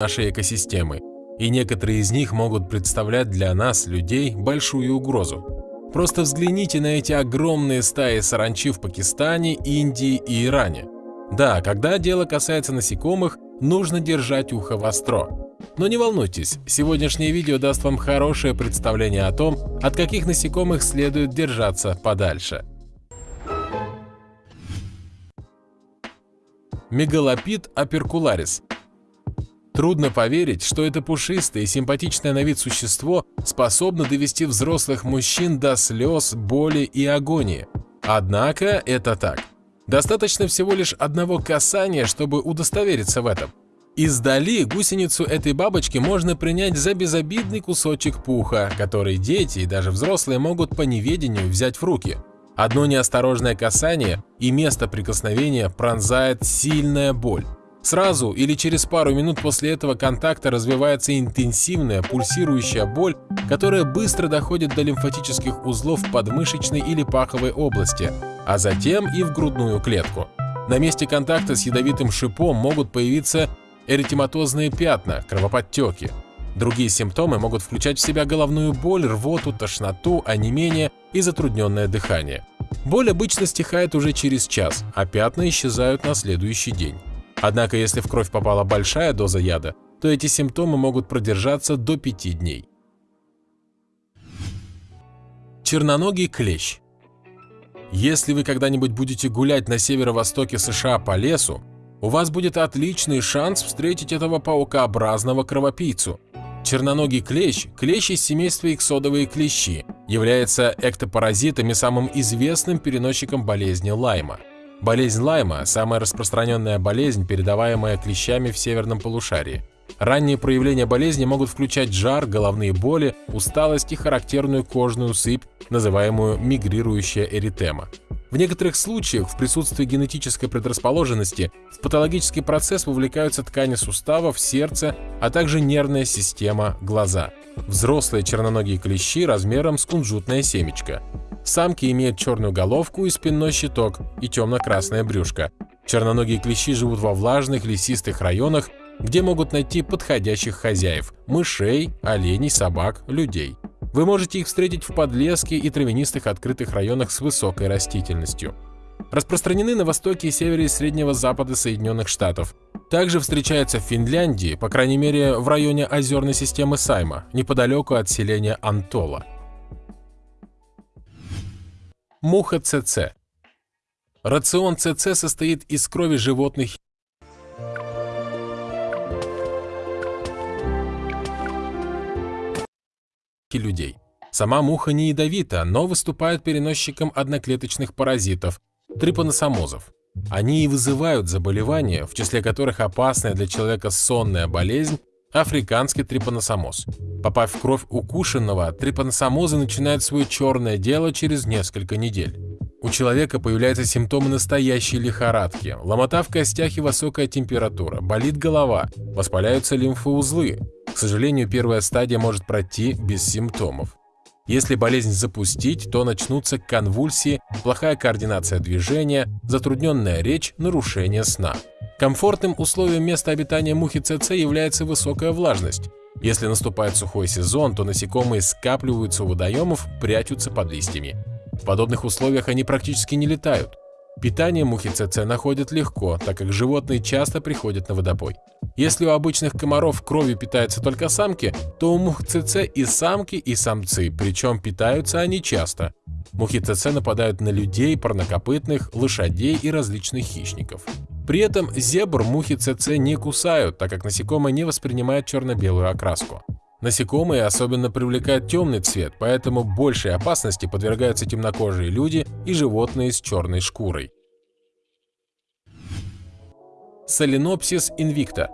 нашей экосистемы, и некоторые из них могут представлять для нас, людей, большую угрозу. Просто взгляните на эти огромные стаи саранчи в Пакистане, Индии и Иране. Да, когда дело касается насекомых, нужно держать ухо востро. Но не волнуйтесь, сегодняшнее видео даст вам хорошее представление о том, от каких насекомых следует держаться подальше. Мегалопид аперкуларис Трудно поверить, что это пушистое и симпатичное на вид существо способно довести взрослых мужчин до слез, боли и агонии. Однако это так. Достаточно всего лишь одного касания, чтобы удостовериться в этом. Издали гусеницу этой бабочки можно принять за безобидный кусочек пуха, который дети и даже взрослые могут по неведению взять в руки. Одно неосторожное касание и место прикосновения пронзает сильная боль. Сразу или через пару минут после этого контакта развивается интенсивная пульсирующая боль, которая быстро доходит до лимфатических узлов подмышечной или паховой области, а затем и в грудную клетку. На месте контакта с ядовитым шипом могут появиться эритематозные пятна, кровоподтеки. Другие симптомы могут включать в себя головную боль, рвоту, тошноту, онемение и затрудненное дыхание. Боль обычно стихает уже через час, а пятна исчезают на следующий день. Однако, если в кровь попала большая доза яда, то эти симптомы могут продержаться до 5 дней. Черноногий клещ. Если вы когда-нибудь будете гулять на северо-востоке США по лесу, у вас будет отличный шанс встретить этого паукообразного кровопийцу. Черноногий клещ, клещ из семейства иксодовые клещи, является эктопаразитом и самым известным переносчиком болезни Лайма. Болезнь Лайма – самая распространенная болезнь, передаваемая клещами в северном полушарии. Ранние проявления болезни могут включать жар, головные боли, усталость и характерную кожную сыпь, называемую мигрирующая эритема. В некоторых случаях в присутствии генетической предрасположенности в патологический процесс вовлекаются ткани суставов, сердце, а также нервная система, глаза. Взрослые черноногие клещи размером с кунжутное семечко. Самки имеют черную головку и спинной щиток и темно-красное брюшко. Черноногие клещи живут во влажных лесистых районах, где могут найти подходящих хозяев – мышей, оленей, собак, людей. Вы можете их встретить в подлеске и травянистых открытых районах с высокой растительностью. Распространены на востоке и севере и среднего запада Соединенных Штатов. Также встречаются в Финляндии, по крайней мере в районе озерной системы Сайма, неподалеку от селения Антола. Муха ЦЦ. Рацион ЦЦ состоит из крови животных людей. Сама муха не ядовита, но выступает переносчиком одноклеточных паразитов – трипаносомозов. Они и вызывают заболевания, в числе которых опасная для человека сонная болезнь – африканский трипаносомоз. Попав в кровь укушенного, трипаносомозы начинают свое черное дело через несколько недель. У человека появляются симптомы настоящей лихорадки, ломота в костях и высокая температура, болит голова, воспаляются лимфоузлы. К сожалению, первая стадия может пройти без симптомов. Если болезнь запустить, то начнутся конвульсии, плохая координация движения, затрудненная речь, нарушение сна. Комфортным условием места обитания мухи ЦЦ является высокая влажность. Если наступает сухой сезон, то насекомые скапливаются у водоемов, прячутся под листьями. В подобных условиях они практически не летают. Питание мухи ЦЦ находят легко, так как животные часто приходят на водопой. Если у обычных комаров кровью питаются только самки, то у мух ЦЦ и самки, и самцы, причем питаются они часто. Мухи ЦЦ нападают на людей, парнокопытных, лошадей и различных хищников. При этом зебр мухи ЦЦ не кусают, так как насекомые не воспринимают черно-белую окраску. Насекомые особенно привлекают темный цвет, поэтому большей опасности подвергаются темнокожие люди и животные с черной шкурой. Соленопсис инвикта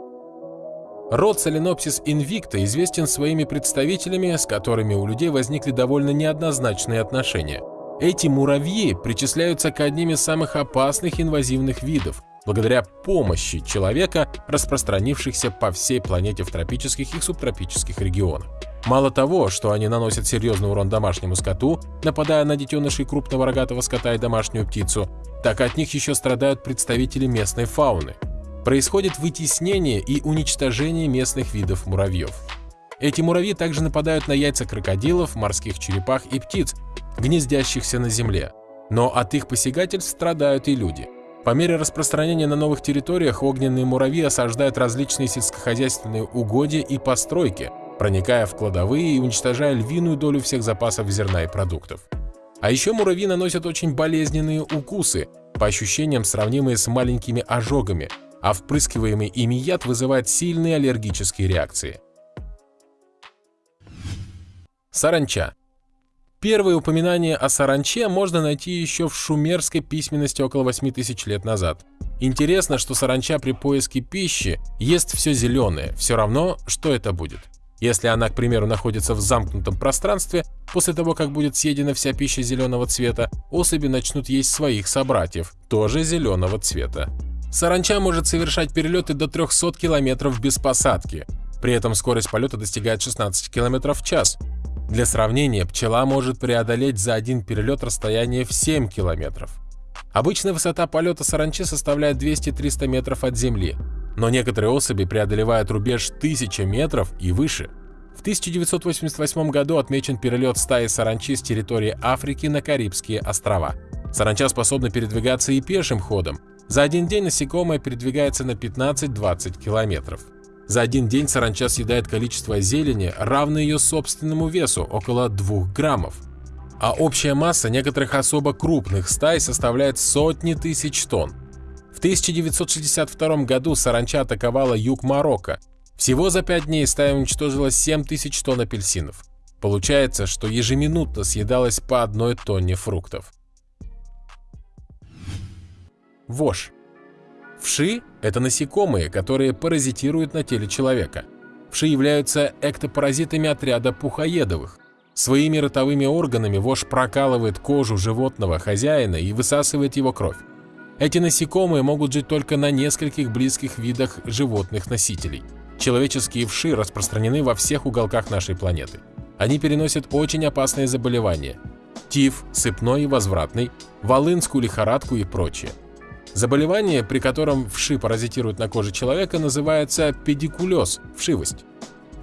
Род Соленопсис инвикта известен своими представителями, с которыми у людей возникли довольно неоднозначные отношения. Эти муравьи причисляются к одним из самых опасных инвазивных видов, благодаря помощи человека, распространившихся по всей планете в тропических и субтропических регионах. Мало того, что они наносят серьезный урон домашнему скоту, нападая на детенышей крупного рогатого скота и домашнюю птицу, так от них еще страдают представители местной фауны. происходит вытеснение и уничтожение местных видов муравьев. Эти муравьи также нападают на яйца крокодилов, морских черепах и птиц, гнездящихся на земле. Но от их посягательств страдают и люди. По мере распространения на новых территориях огненные муравьи осаждают различные сельскохозяйственные угодья и постройки, проникая в кладовые и уничтожая львиную долю всех запасов зерна и продуктов. А еще муравьи наносят очень болезненные укусы, по ощущениям сравнимые с маленькими ожогами, а впрыскиваемый ими яд вызывает сильные аллергические реакции. Саранча. Первые упоминания о саранче можно найти еще в шумерской письменности около 8000 лет назад. Интересно, что саранча при поиске пищи ест все зеленое, все равно, что это будет. Если она, к примеру, находится в замкнутом пространстве, после того, как будет съедена вся пища зеленого цвета, особи начнут есть своих собратьев, тоже зеленого цвета. Саранча может совершать перелеты до 300 км без посадки, при этом скорость полета достигает 16 км в час. Для сравнения, пчела может преодолеть за один перелет расстояние в 7 км. Обычная высота полета саранчи составляет 200-300 метров от земли, но некоторые особи преодолевают рубеж 1000 метров и выше. В 1988 году отмечен перелет стаи саранчи с территории Африки на Карибские острова. Саранча способна передвигаться и пешим ходом. За один день насекомое передвигается на 15-20 километров. За один день саранча съедает количество зелени, равное ее собственному весу, около 2 граммов. А общая масса некоторых особо крупных стай составляет сотни тысяч тонн. В 1962 году саранча атаковала юг Марокко. Всего за 5 дней стая уничтожила 7 тысяч тонн апельсинов. Получается, что ежеминутно съедалось по одной тонне фруктов. Вошь. Вши – это насекомые, которые паразитируют на теле человека. Вши являются эктопаразитами отряда пухоедовых. Своими ротовыми органами вошь прокалывает кожу животного хозяина и высасывает его кровь. Эти насекомые могут жить только на нескольких близких видах животных-носителей. Человеческие вши распространены во всех уголках нашей планеты. Они переносят очень опасные заболевания – тиф, сыпной и возвратный, волынскую лихорадку и прочее. Заболевание, при котором вши паразитируют на коже человека, называется педикулез – вшивость.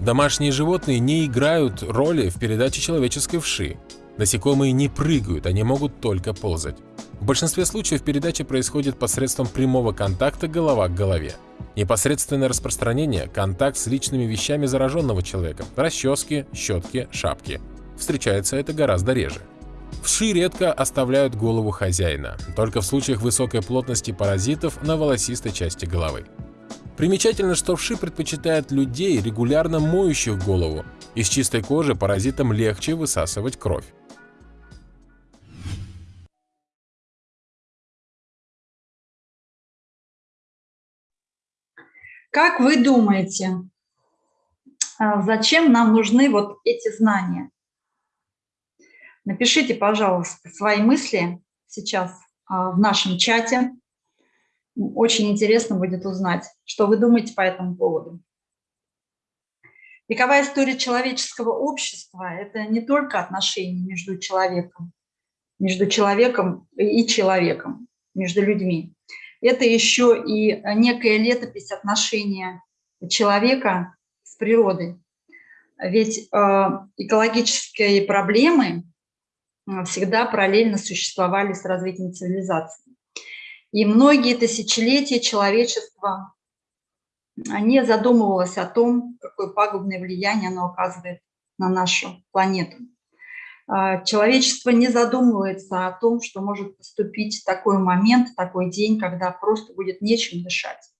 Домашние животные не играют роли в передаче человеческой вши. Насекомые не прыгают, они могут только ползать. В большинстве случаев передача происходит посредством прямого контакта голова к голове. Непосредственное распространение – контакт с личными вещами зараженного человека – расчески, щетки, шапки. Встречается это гораздо реже. Вши редко оставляют голову хозяина, только в случаях высокой плотности паразитов на волосистой части головы. Примечательно, что вши предпочитают людей, регулярно моющих голову. Из чистой кожи паразитам легче высасывать кровь. Как вы думаете, а, зачем нам нужны вот эти знания? Напишите, пожалуйста, свои мысли сейчас а, в нашем чате. Очень интересно будет узнать, что вы думаете по этому поводу. Вековая история человеческого общества – это не только отношения между человеком, между человеком и человеком, между людьми. Это еще и некая летопись отношения человека с природой. Ведь э, экологические проблемы всегда параллельно существовали с развитием цивилизации. И многие тысячелетия человечества не задумывалось о том, какое пагубное влияние оно оказывает на нашу планету. А, человечество не задумывается о том, что может поступить такой момент, такой день, когда просто будет нечем дышать.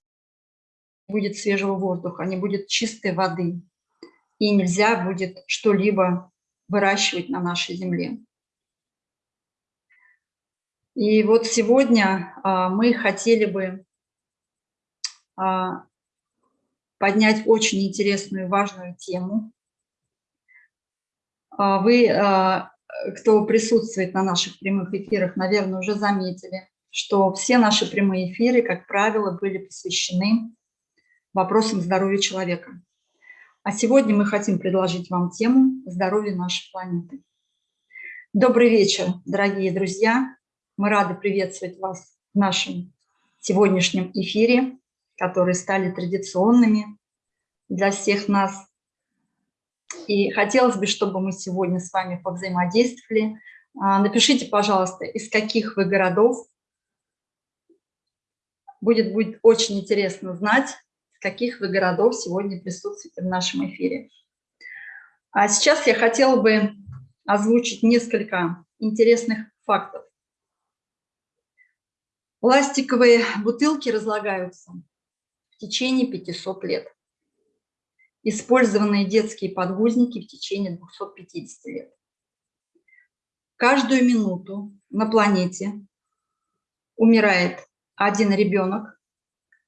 Будет свежего воздуха, не будет чистой воды, и нельзя будет что-либо выращивать на нашей земле. И вот сегодня а, мы хотели бы а, поднять очень интересную и важную тему. А, вы, кто присутствует на наших прямых эфирах, наверное, уже заметили, что все наши прямые эфиры, как правило, были посвящены вопросам здоровья человека. А сегодня мы хотим предложить вам тему здоровья нашей планеты. Добрый вечер, дорогие друзья! Мы рады приветствовать вас в нашем сегодняшнем эфире, которые стали традиционными для всех нас. И хотелось бы, чтобы мы сегодня с вами повзаимодействовали. А, напишите, пожалуйста, из каких вы городов. Будет, будет очень интересно знать, из каких вы городов сегодня присутствуете в нашем эфире. А сейчас я хотела бы озвучить несколько интересных фактов. Пластиковые бутылки разлагаются в течение 500 лет. Использованные детские подгузники в течение 250 лет. Каждую минуту на планете умирает один ребенок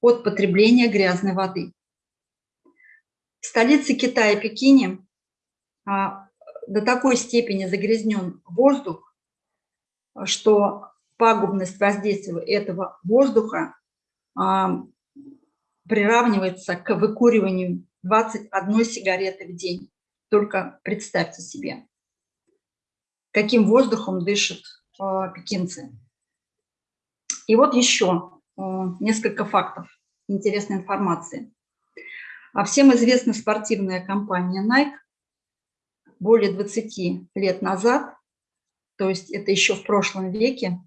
от потребления грязной воды. В столице Китая, Пекине, а, до такой степени загрязнен воздух, что пагубность воздействия этого воздуха а, приравнивается к выкуриванию 21 сигареты в день. Только представьте себе, каким воздухом дышат а, пекинцы. И вот еще а, несколько фактов, интересной информации. А всем известна спортивная компания Nike более 20 лет назад, то есть это еще в прошлом веке,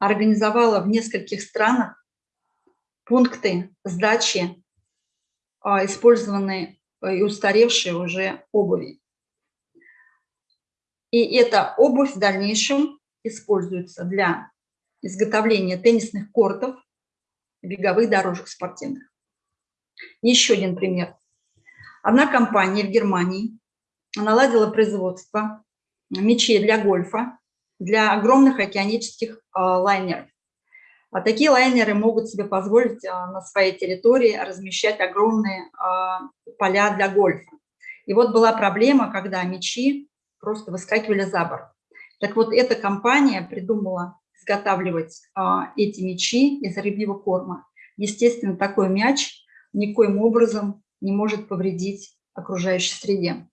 организовала в нескольких странах пункты сдачи а, использованной и устаревшей уже обуви. И эта обувь в дальнейшем используется для изготовления теннисных кортов, беговых дорожек спортивных. Еще один пример. Одна компания в Германии наладила производство мечей для гольфа для огромных океанических а, лайнеров. А такие лайнеры могут себе позволить а, на своей территории размещать огромные а, поля для гольфа. И вот была проблема, когда мечи просто выскакивали за борт. Так вот, эта компания придумала изготавливать эти мечи из рыбьего корма. Естественно, такой мяч никоим образом не может повредить окружающей среде.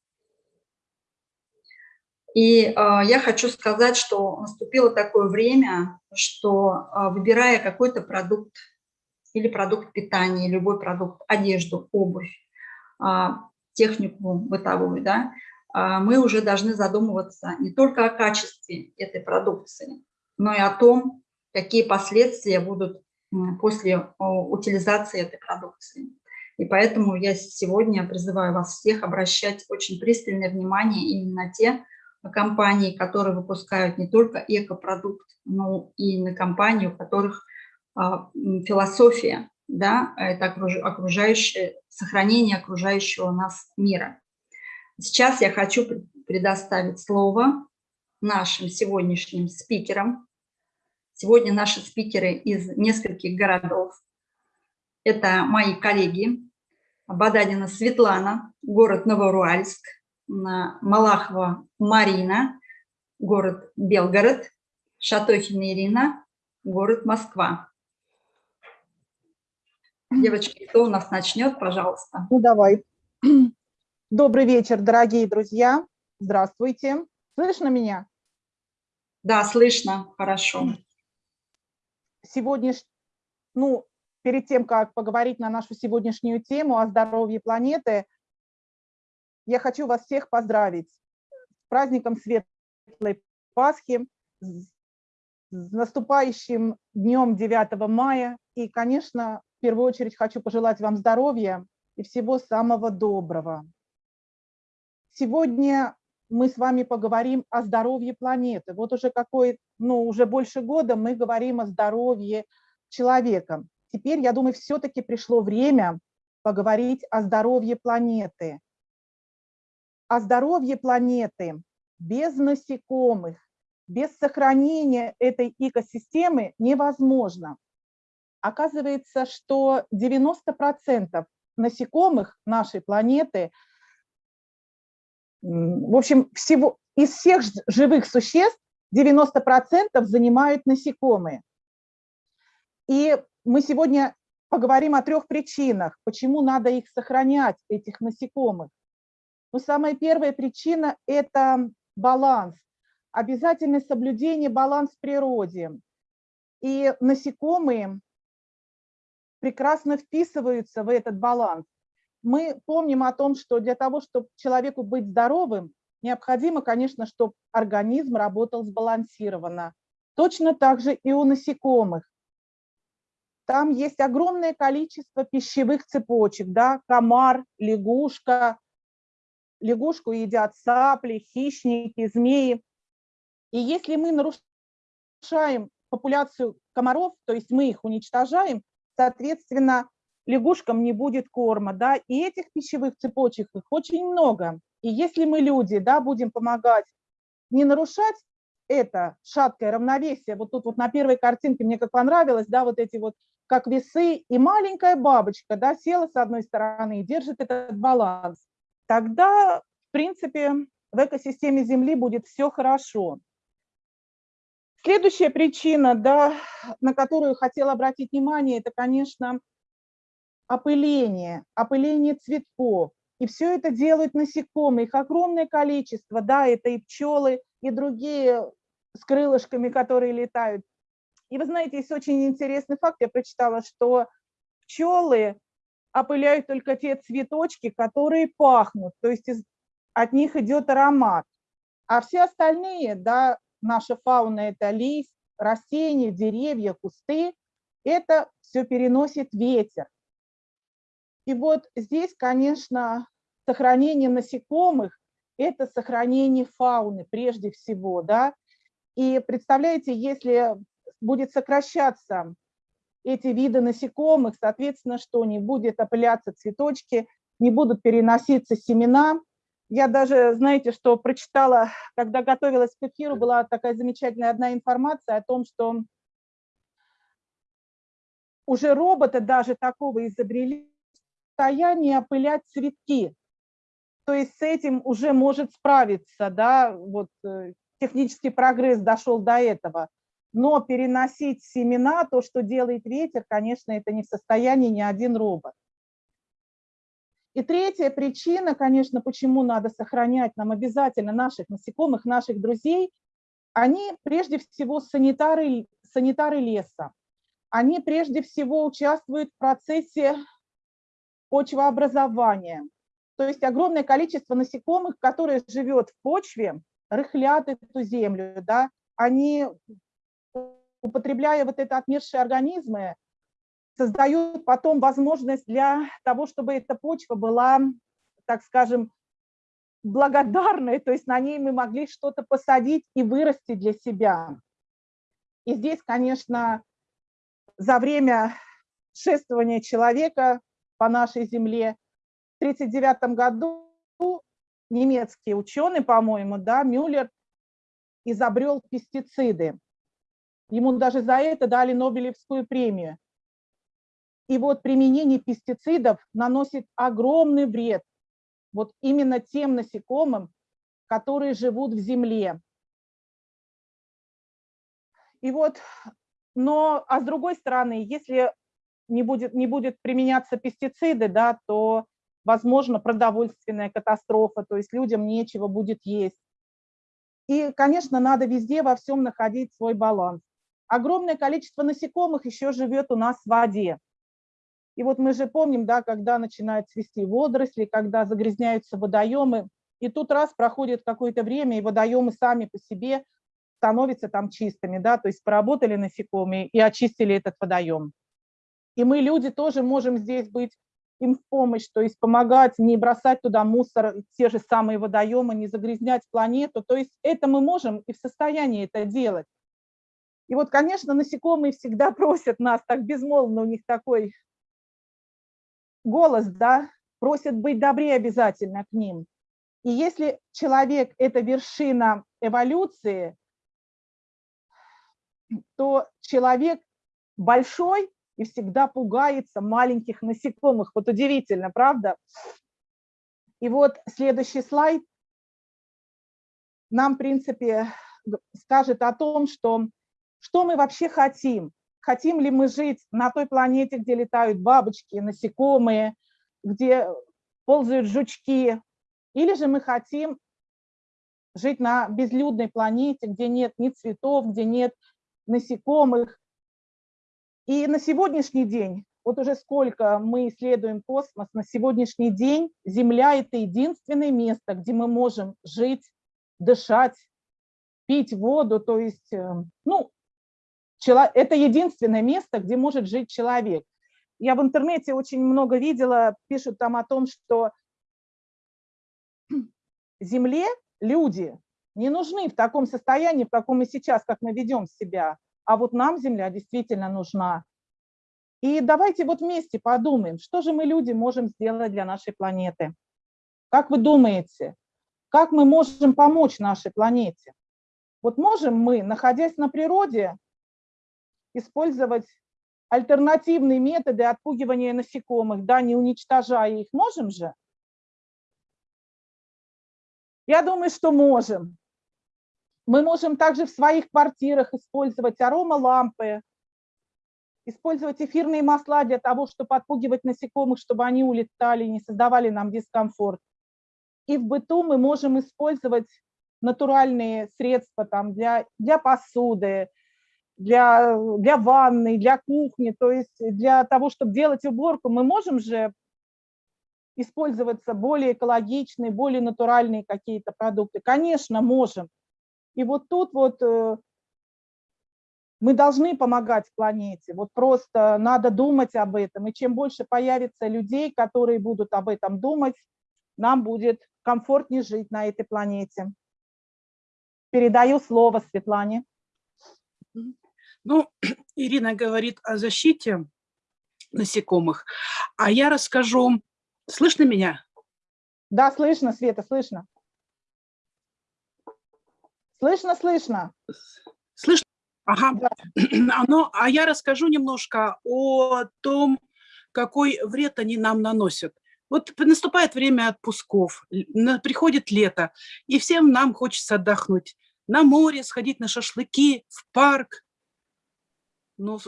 И э, я хочу сказать, что наступило такое время, что э, выбирая какой-то продукт или продукт питания, любой продукт, одежду, обувь, э, технику бытовую, да, э, мы уже должны задумываться не только о качестве этой продукции, но и о том, какие последствия будут после утилизации этой продукции. И поэтому я сегодня призываю вас всех обращать очень пристальное внимание именно на те компаний, которые выпускают не только экопродукт, но и на компании, у которых а, философия, да, это окружающее, сохранение окружающего нас мира. Сейчас я хочу предоставить слово нашим сегодняшним спикерам. Сегодня наши спикеры из нескольких городов. Это мои коллеги. Баданина Светлана, город Новоуральск, Малахова Марина, город Белгород, Шатохина Ирина, город Москва. Девочки, кто у нас начнет, пожалуйста? Ну, давай. Добрый вечер, дорогие друзья. Здравствуйте. Слышно меня? Да, слышно, хорошо. Сегодня, ну, перед тем, как поговорить на нашу сегодняшнюю тему о здоровье планеты, я хочу вас всех поздравить с праздником Светлой Пасхи, с наступающим днем 9 мая. И, конечно, в первую очередь хочу пожелать вам здоровья и всего самого доброго. Сегодня мы с вами поговорим о здоровье планеты. Вот уже какой, ну, уже больше года мы говорим о здоровье человека. Теперь, я думаю, все-таки пришло время поговорить о здоровье планеты а здоровье планеты без насекомых, без сохранения этой экосистемы невозможно. Оказывается, что 90% насекомых нашей планеты, в общем, всего, из всех живых существ 90% занимают насекомые. И мы сегодня поговорим о трех причинах, почему надо их сохранять, этих насекомых. Но самая первая причина – это баланс, обязательное соблюдение баланс в природе. И насекомые прекрасно вписываются в этот баланс. Мы помним о том, что для того, чтобы человеку быть здоровым, необходимо, конечно, чтобы организм работал сбалансированно. Точно так же и у насекомых. Там есть огромное количество пищевых цепочек, да, комар, лягушка, лягушку едят сапли, хищники, змеи. И если мы нарушаем популяцию комаров, то есть мы их уничтожаем, соответственно, лягушкам не будет корма, да, и этих пищевых цепочек их очень много. И если мы, люди, да, будем помогать не нарушать это шаткое равновесие, вот тут вот на первой картинке мне как понравилось, да, вот эти вот как весы, и маленькая бабочка, да, села с одной стороны и держит этот баланс, тогда, в принципе, в экосистеме Земли будет все хорошо. Следующая причина, да, на которую хотела обратить внимание, это, конечно, опыление, опыление цветков. И все это делают насекомые, их огромное количество, да, это и пчелы, и другие с крылышками, которые летают. И вы знаете, есть очень интересный факт, я прочитала, что пчелы опыляют только те цветочки, которые пахнут, то есть от них идет аромат. А все остальные, да, наша фауна – это лист, растения, деревья, кусты, это все переносит ветер. И вот здесь, конечно, сохранение насекомых – это сохранение фауны прежде всего, да. И представляете, если будет сокращаться эти виды насекомых, соответственно, что не будет опыляться цветочки, не будут переноситься семена. Я даже, знаете, что прочитала, когда готовилась к эфиру, была такая замечательная одна информация о том, что уже роботы даже такого изобрели состояние опылять цветки. То есть с этим уже может справиться, да, вот э, технический прогресс дошел до этого. Но переносить семена, то, что делает ветер, конечно, это не в состоянии ни один робот. И третья причина, конечно, почему надо сохранять нам обязательно наших насекомых, наших друзей, они прежде всего санитары, санитары леса. Они прежде всего участвуют в процессе почвообразования. То есть огромное количество насекомых, которые живет в почве, рыхлят эту землю, да, они употребляя вот это отмершие организмы, создают потом возможность для того, чтобы эта почва была, так скажем, благодарной, то есть на ней мы могли что-то посадить и вырасти для себя. И здесь, конечно, за время шествования человека по нашей земле в 1939 году немецкий ученый, по-моему, да, Мюллер изобрел пестициды. Ему даже за это дали Нобелевскую премию. И вот применение пестицидов наносит огромный вред вот именно тем насекомым, которые живут в земле. И вот, но, а с другой стороны, если не будет, не будет применяться пестициды, да, то, возможно, продовольственная катастрофа, то есть людям нечего будет есть. И, конечно, надо везде во всем находить свой баланс. Огромное количество насекомых еще живет у нас в воде. И вот мы же помним, да, когда начинают цвести водоросли, когда загрязняются водоемы, и тут раз проходит какое-то время, и водоемы сами по себе становятся там чистыми, да, то есть поработали насекомые и очистили этот водоем. И мы, люди, тоже можем здесь быть им в помощь, то есть помогать, не бросать туда мусор, те же самые водоемы, не загрязнять планету. То есть это мы можем и в состоянии это делать. И вот, конечно, насекомые всегда просят нас, так безмолвно у них такой голос, да, просят быть добрее обязательно к ним. И если человек – это вершина эволюции, то человек большой и всегда пугается маленьких насекомых. Вот удивительно, правда? И вот следующий слайд нам, в принципе, скажет о том, что что мы вообще хотим? Хотим ли мы жить на той планете, где летают бабочки, насекомые, где ползают жучки, или же мы хотим жить на безлюдной планете, где нет ни цветов, где нет насекомых. И на сегодняшний день вот уже сколько мы исследуем космос, на сегодняшний день Земля – это единственное место, где мы можем жить, дышать, пить воду, то есть, э, ну, это единственное место, где может жить человек. Я в интернете очень много видела, пишут там о том, что Земле люди не нужны в таком состоянии, в каком мы сейчас, как мы ведем себя. А вот нам Земля действительно нужна. И давайте вот вместе подумаем, что же мы, люди, можем сделать для нашей планеты. Как вы думаете, как мы можем помочь нашей планете? Вот можем мы, находясь на природе, использовать альтернативные методы отпугивания насекомых, да, не уничтожая их, можем же? Я думаю, что можем. Мы можем также в своих квартирах использовать аромалампы, использовать эфирные масла для того, чтобы отпугивать насекомых, чтобы они улетали, не создавали нам дискомфорт. И в быту мы можем использовать натуральные средства там, для, для посуды, для, для ванны, для кухни, то есть для того, чтобы делать уборку, мы можем же использоваться более экологичные, более натуральные какие-то продукты? Конечно, можем. И вот тут вот э, мы должны помогать планете, вот просто надо думать об этом. И чем больше появится людей, которые будут об этом думать, нам будет комфортнее жить на этой планете. Передаю слово Светлане. Ну, Ирина говорит о защите насекомых, а я расскажу Слышно меня? Да, слышно, Света, слышно. Слышно, слышно. Слышно? Ага. Да. Оно, а я расскажу немножко о том, какой вред они нам наносят. Вот наступает время отпусков, приходит лето, и всем нам хочется отдохнуть. На море, сходить на шашлыки, в парк. Ну,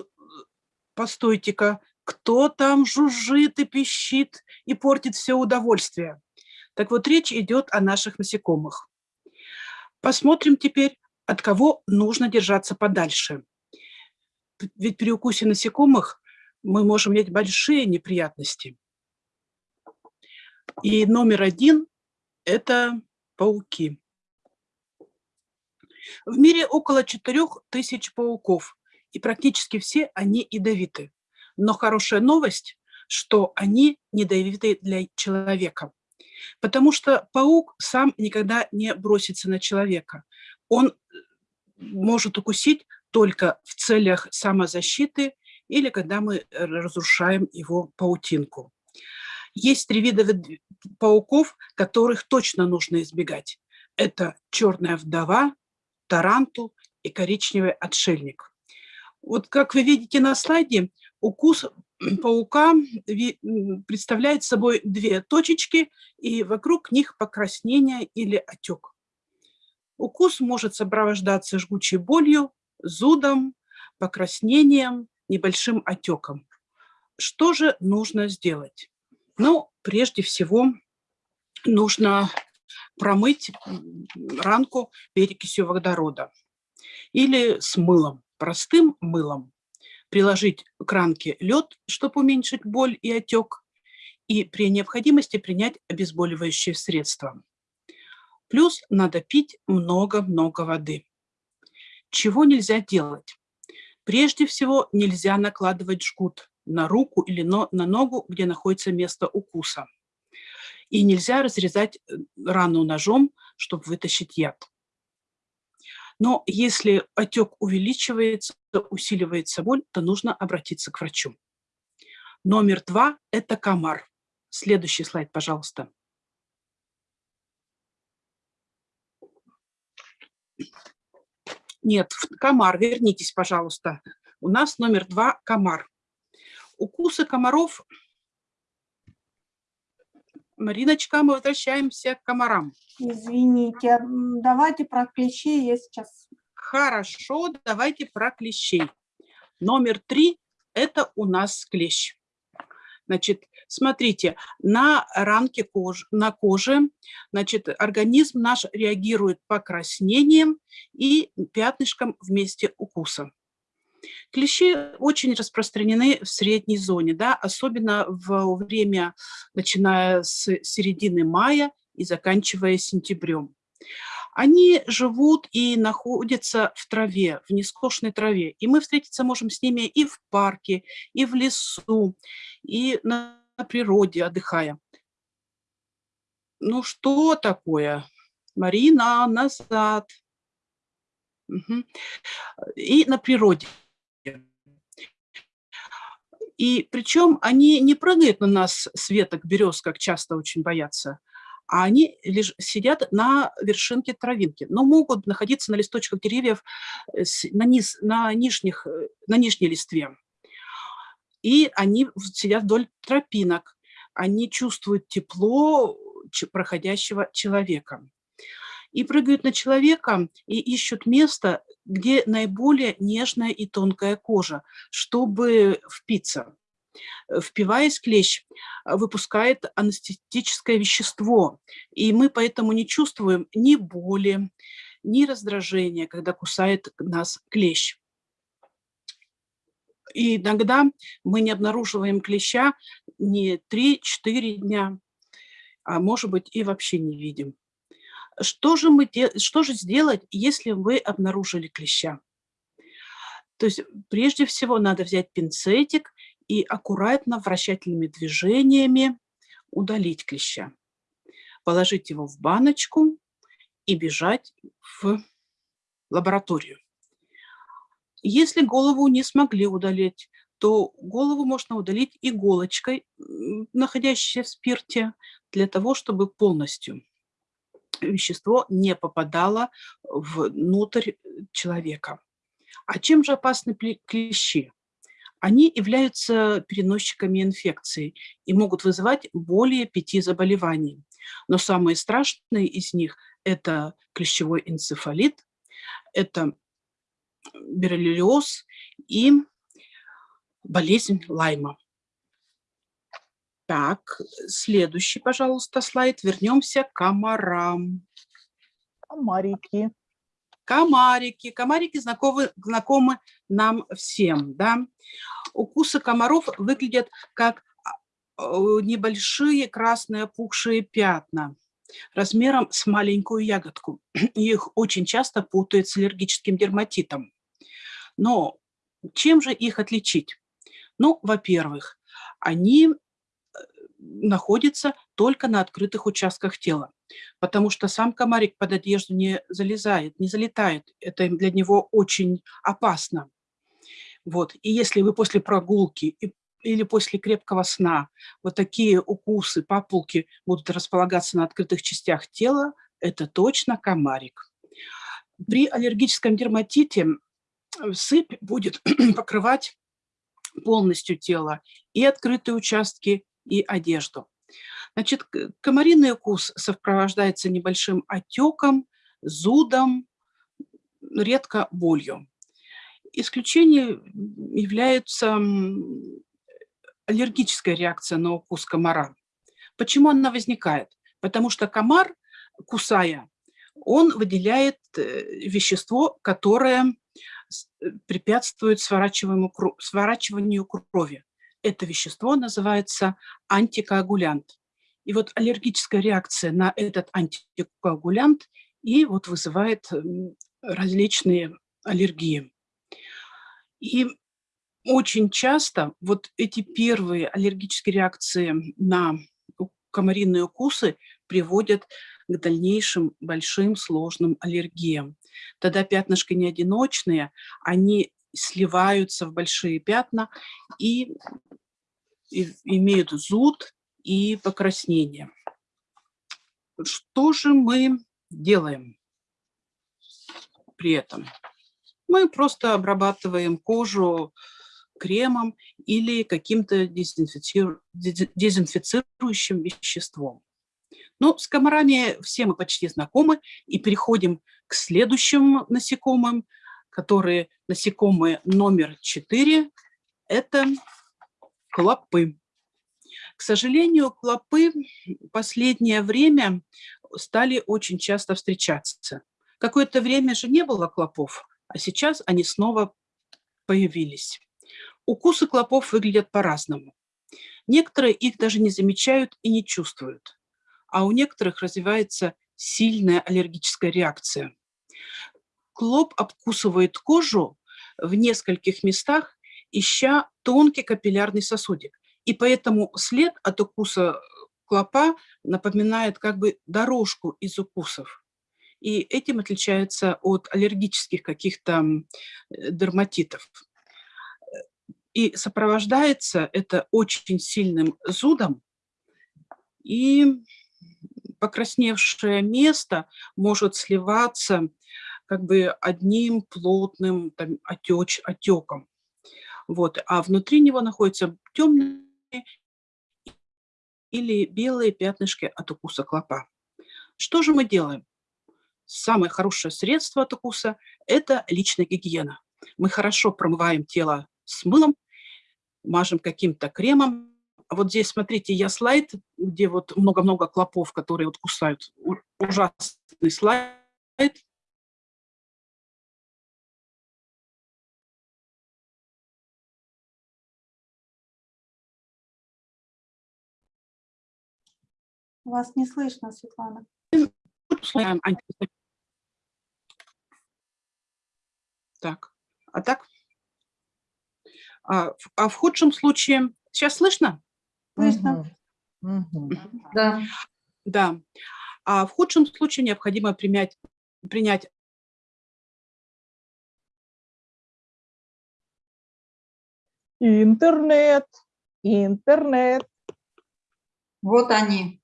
постойте-ка, кто там жужжит и пищит и портит все удовольствие. Так вот, речь идет о наших насекомых. Посмотрим теперь, от кого нужно держаться подальше. Ведь при укусе насекомых мы можем иметь большие неприятности. И номер один – это пауки. В мире около 4000 пауков, и практически все они ядовиты. Но хорошая новость, что они недовиты для человека. Потому что паук сам никогда не бросится на человека. Он э, может укусить только в целях самозащиты или когда мы разрушаем его паутинку. Есть три вида пауков, которых точно нужно избегать. Это черная вдова, тарантул и коричневый отшельник. Вот как вы видите на слайде, укус паука представляет собой две точечки, и вокруг них покраснение или отек. Укус может сопровождаться жгучей болью, зудом, покраснением, небольшим отеком. Что же нужно сделать? Ну, прежде всего, нужно промыть ранку перекисью водорода или с мылом, простым мылом приложить к ранке лед, чтобы уменьшить боль и отек, и при необходимости принять обезболивающее средство. Плюс надо пить много-много воды. Чего нельзя делать? Прежде всего, нельзя накладывать жгут на руку или на ногу, где находится место укуса. И нельзя разрезать э, рану ножом, чтобы вытащить яд. Но если отек увеличивается, усиливается боль, то нужно обратиться к врачу. Номер два – это комар. Следующий слайд, пожалуйста. Нет, комар, вернитесь, пожалуйста. У нас номер два – комар. Укусы комаров Мариночка, мы возвращаемся к комарам. Извините, давайте про клещей я сейчас. Хорошо, давайте про клещей. Номер три – это у нас клещ. Значит, смотрите, на ранке кожи, на коже, значит, организм наш реагирует покраснением и пятнышком вместе укуса. Клещи очень распространены в средней зоне, да, особенно в время, начиная с середины мая и заканчивая сентябрем. Они живут и находятся в траве, в нескошенной траве. И мы встретиться можем с ними и в парке, и в лесу, и на природе отдыхая. Ну что такое? Марина, назад. Угу. И на природе. И причем они не прыгают на нас с веток берез, как часто очень боятся, а они лишь сидят на вершинке травинки, но могут находиться на листочках деревьев э, на, низ, на, нижних, э, на нижней листве. И они сидят вдоль тропинок, они чувствуют тепло проходящего человека. И прыгают на человека и ищут место, где наиболее нежная и тонкая кожа, чтобы впиться. Впиваясь, клещ выпускает анестетическое вещество, и мы поэтому не чувствуем ни боли, ни раздражения, когда кусает нас клещ. И иногда мы не обнаруживаем клеща не 3-4 дня, а может быть и вообще не видим. Что же, мы, что же сделать, если вы обнаружили клеща? То есть прежде всего надо взять пинцетик и аккуратно вращательными движениями удалить клеща. Положить его в баночку и бежать в лабораторию. Если голову не смогли удалить, то голову можно удалить иголочкой, находящейся в спирте, для того, чтобы полностью вещество не попадало внутрь человека. А чем же опасны клещи? Они являются переносчиками инфекции и могут вызывать более пяти заболеваний. Но самые страшные из них – это клещевой энцефалит, это боррелиоз и болезнь Лайма. Так, следующий, пожалуйста, слайд. Вернемся к комарам. Комарики. Комарики. Комарики знакомы, знакомы нам всем. Да? Укусы комаров выглядят как а, небольшие красные опухшие пятна размером с маленькую ягодку. Их очень часто путают с аллергическим дерматитом. Но чем же их отличить? Ну, во-первых, они находится только на открытых участках тела, потому что сам комарик под одежду не залезает, не залетает. Это для него очень опасно. Вот. И если вы после прогулки или после крепкого сна вот такие укусы, папулки будут располагаться на открытых частях тела, это точно комарик. При аллергическом дерматите сыпь будет покрывать полностью тело и открытые участки, и одежду. Значит, комариный укус сопровождается небольшим отеком, зудом, редко болью. Исключением является аллергическая реакция на укус комара. Почему она возникает? Потому что комар, кусая, он выделяет э, вещество, которое препятствует сворачиванию крови это вещество называется антикоагулянт. И вот аллергическая реакция на этот антикоагулянт и вот вызывает различные аллергии. И очень часто вот эти первые аллергические реакции на комариные укусы приводят к дальнейшим большим сложным аллергиям. Тогда пятнышки не одиночные, они сливаются в большие пятна и, и имеют зуд и покраснение. Что же мы делаем при этом? Мы просто обрабатываем кожу кремом или каким-то дезинфицирующим веществом. Ну, с комарами все мы почти знакомы, и переходим к следующим насекомым, которые насекомые номер 4 – это клопы. К сожалению, клопы в последнее время стали очень часто встречаться. Какое-то время же не было клопов, а сейчас они снова появились. Укусы клопов выглядят по-разному. Некоторые их даже не замечают и не чувствуют, а у некоторых развивается сильная аллергическая реакция. Клоп обкусывает кожу в нескольких местах, ища тонкий капиллярный сосудик. И поэтому след от укуса клопа напоминает как бы дорожку из укусов. И этим отличается от аллергических каких-то э, дерматитов. И сопровождается это очень сильным зудом, и покрасневшее место может сливаться как бы одним плотным там, отеч, отеком. Вот. А внутри него находятся темные или белые пятнышки от укуса клопа. Что же мы делаем? Самое хорошее средство от укуса – это личная гигиена. Мы хорошо промываем тело с мылом, мажем каким-то кремом. Вот здесь, смотрите, я слайд, где вот много-много клопов, которые вот кусают. Ужасный слайд. Вас не слышно, Светлана. Так, а так? А, в- а в худшем случае, сейчас слышно? Слышно. Да. Да. А в худшем случае необходимо принять, принять Интернет, интернет. Вот они,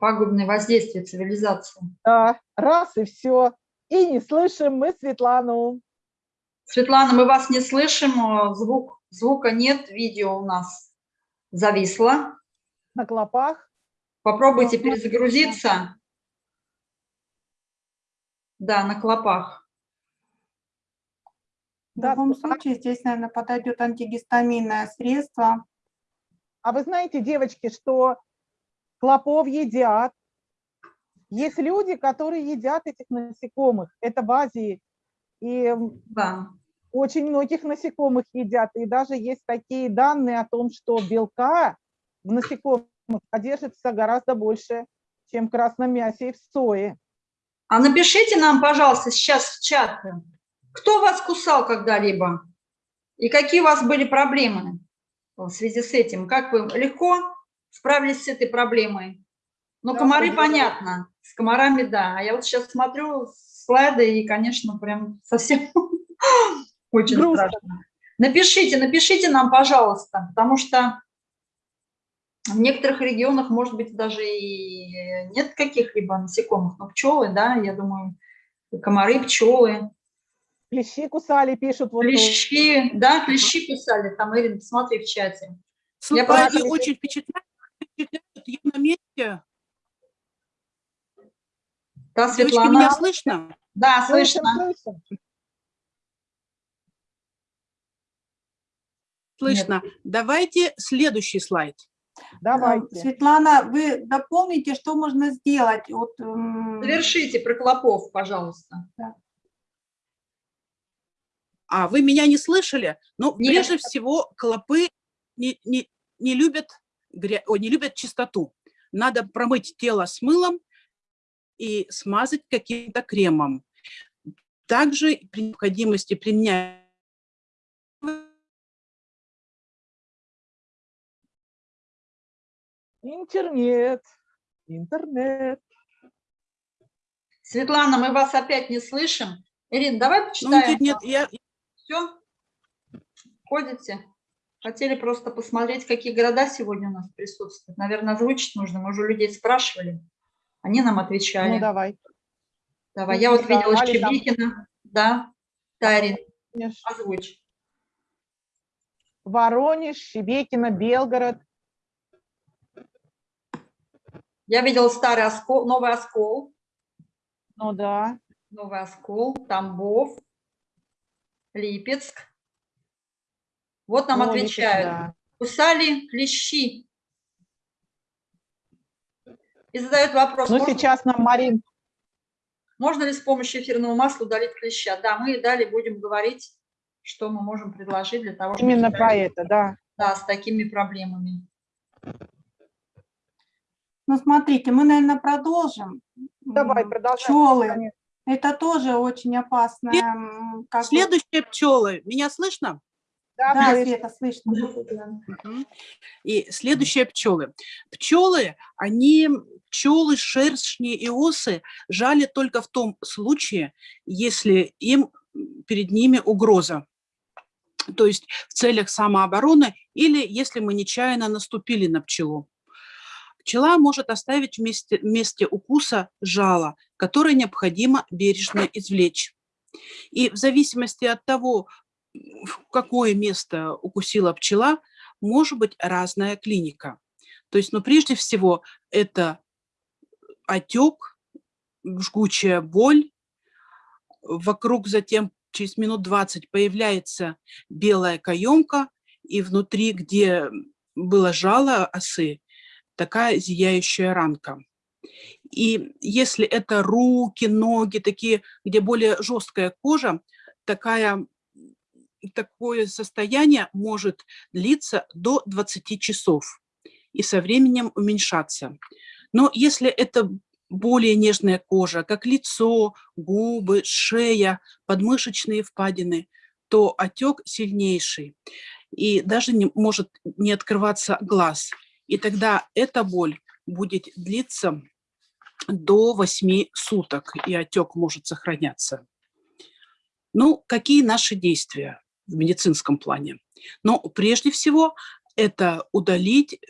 пагубные воздействия цивилизации. Да, раз и все. И не слышим мы Светлану. Светлана, мы вас не слышим, звук, звука нет, видео у нас зависло. На клопах. Попробуйте Ага. перезагрузиться. Да, на клопах. В Да, любом случае здесь, наверное, подойдет антигистаминное средство. А вы знаете, девочки, что клопов едят? Есть люди, которые едят этих насекомых. Это в Азии. И Да. очень многих насекомых едят. И даже есть такие данные о том, что белка в насекомых содержится гораздо больше, чем в красном мясе и в сое. А напишите нам, пожалуйста, сейчас в чат, кто вас кусал когда-либо и какие у вас были проблемы в связи с этим. Как вы легко справились с этой проблемой? Ну, Да, комары благодарю. понятно, с комарами да. А я вот сейчас смотрю слайды и, конечно, прям совсем очень Грустно. страшно. Напишите, напишите нам, пожалуйста, потому что в некоторых регионах, может быть, даже и нет каких-либо насекомых, но пчелы, да, я думаю, комары, пчелы, Клещи кусали, пишут. Вот, клещи, да, клещи писали, там, Ирина, посмотри в чате. Слайды просто- очень впечатляют, впечатляют. Я на месте. Да, Девочки, Светлана, меня слышно? да, слышно. Слышно. Давайте следующий слайд. Давайте. Светлана, вы дополните, что можно сделать? Вот, м, Завершите про клопов, пожалуйста. А, вы меня не слышали? Ну, Нет. прежде всего, клопы не, не, не, любят, гря... Не любят чистоту. Надо промыть тело с мылом и смазать каким-то кремом. Также при необходимости применять Интернет. Интернет. Светлана, мы вас опять не слышим. Ирина, давай Ну, почитаем. нет, нет, я, Все? Ходите? Хотели просто посмотреть, какие города сегодня у нас присутствуют. Наверное, озвучить нужно. Мы уже людей спрашивали. Они нам отвечали. Ну, давай. Давай. ну, Я вот видела Щебикина. Да. Тарин, Конечно. озвучь. Воронеж, Шебекино, Белгород. Я видела старый оскол, новый оскол. Ну да. Новый оскол, Тамбов, Липецк. Вот нам О, Липецк, отвечают. да. Кусали клещи. И задают вопрос, Ну, можно, сейчас нам Марин можно ли с помощью эфирного масла удалить клеща? Да, мы и далее будем говорить что мы можем предложить для того, чтобы... Именно про это, да. Да, с такими проблемами. Ну, смотрите, мы, наверное, продолжим. Давай, продолжаем. Пчелы. Это тоже очень бы- Следующие пчелы. Меня слышно? Да, Да, слышно. Света, слышно. И следующие пчелы. Пчелы, они, пчелы, шершни и осы жали только в том случае, если им перед ними угроза. То есть в целях самообороны или если мы нечаянно наступили на пчелу. Пчела может оставить вместе, месте укуса жало, которое необходимо бережно извлечь. И в зависимости от того, какое место укусила пчела, может быть разная клиника. То есть, ну, прежде всего, это отек, жгучая боль, вокруг затем через минут 20 появляется белая каемка, и внутри, где было жало осы, такая зияющая ранка. И если это руки, ноги, такие, где более жесткая кожа, такая, такое состояние может длиться до 20 часов и со временем уменьшаться. Но если это более нежная кожа, как лицо, губы, шея, подмышечные впадины, то отек сильнейший и даже не, может не открываться глаз. И тогда эта боль будет длиться до 8 суток, и отек может сохраняться. Ну, какие наши действия в медицинском плане? Ну, прежде всего, это удалить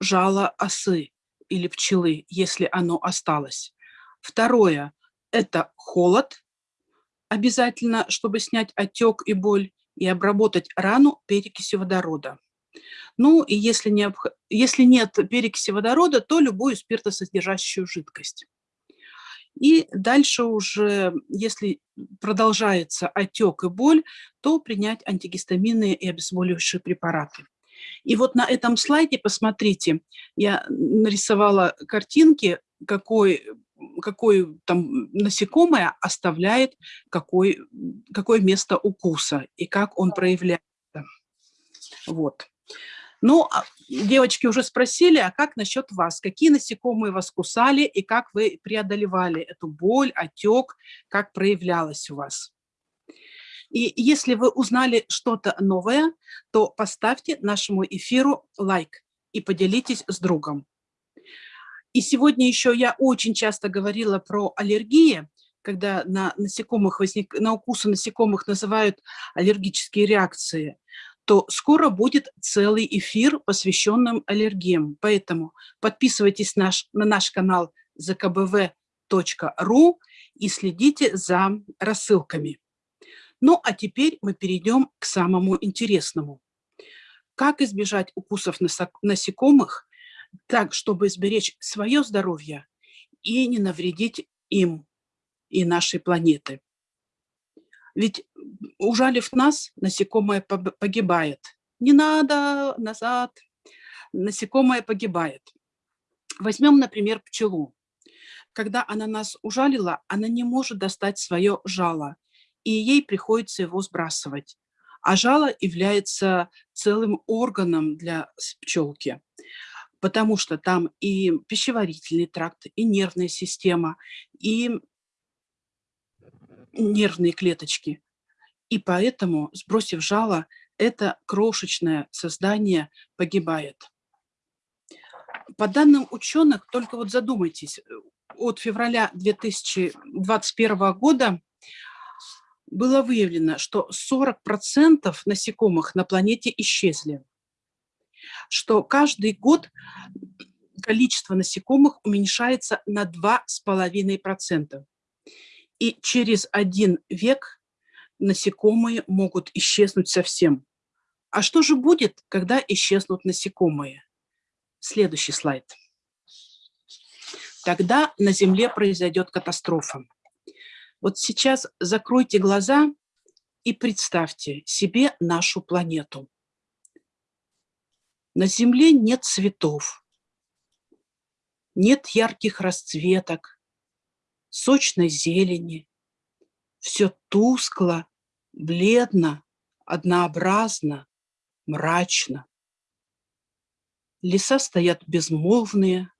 жало осы или пчелы, если оно осталось. Второе – это холод, обязательно, чтобы снять отек и боль, и обработать рану перекисью водорода. Ну, и если, не, если нет перекиси водорода, то любую спиртосодержащую жидкость. И дальше уже, если продолжается отек и боль, то принять антигистаминные и обезболивающие препараты. И вот на этом слайде, посмотрите, я нарисовала картинки, какой, какой там насекомое оставляет какой, какое место укуса и как он проявляется. Вот. Ну, а девочки уже спросили, а как насчет вас? Какие насекомые вас кусали и как вы преодолевали эту боль, отек, как проявлялось у вас? И если вы узнали что-то новое, то поставьте нашему эфиру лайк и поделитесь с другом. И сегодня еще я очень часто говорила про аллергии, когда на, насекомых возник, на укусы насекомых называют аллергические реакции то скоро будет целый эфир, посвященным аллергиям. Поэтому подписывайтесь наш, на наш канал zkbv.ru и следите за рассылками. Ну, а теперь мы перейдем к самому интересному. Как избежать укусов насекомых так, чтобы сберечь свое здоровье и не навредить им и нашей планеты? Ведь ужалив нас, насекомое погибает. Не надо назад, насекомое погибает. Возьмем, например, пчелу. Когда она нас ужалила, она не может достать свое жало, и ей приходится его сбрасывать. А жало является целым органом для пчелки, потому что там и пищеварительный тракт, и нервная система, и нервные клеточки. И поэтому, сбросив жало, это крошечное создание погибает. По данным ученых, только вот задумайтесь, от февраля 2021 года было выявлено, что 40% насекомых на планете исчезли, что каждый год количество насекомых уменьшается на 2,5%. И через один век насекомые могут исчезнуть совсем. А что же будет, когда исчезнут насекомые? Следующий слайд. Тогда на Земле произойдет катастрофа. Вот сейчас закройте глаза и представьте себе нашу планету. На Земле нет цветов, нет ярких расцветок, сочной зелени. Все тускло, бледно, однообразно, мрачно. Леса стоят безмолвные,